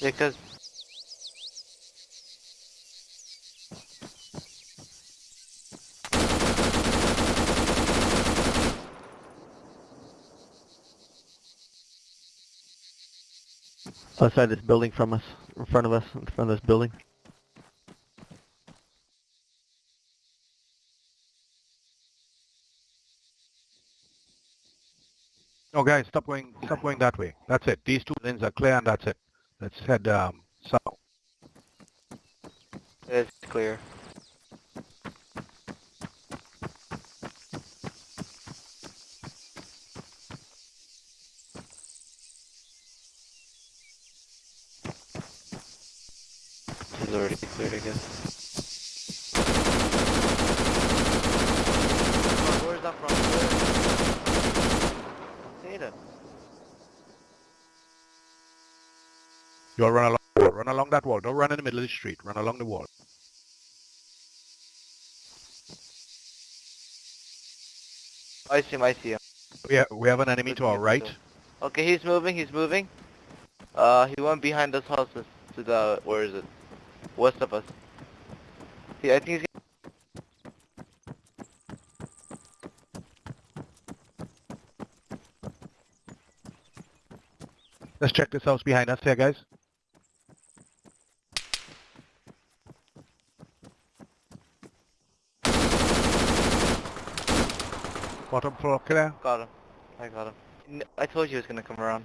Yeah, cause Outside this building from us, in front of us, in front of this building. No, guys, stop going, stop going that way. That's it. These two lanes are clear and that's it. Let's head um, south. it's clear. It's already cleared, I guess. Where's that from? Where? Satan. You all run along the wall. Run along that wall. Don't run in the middle of the street. Run along the wall. I see him, I see him. We have, we have an enemy to our right. Okay, he's moving, he's moving. Uh, he went behind those house to to the, where is it? West of us. See, I think he's Let's check this house behind us here, guys. Bottom floor clear. got him. I got him. I told you he was gonna come around.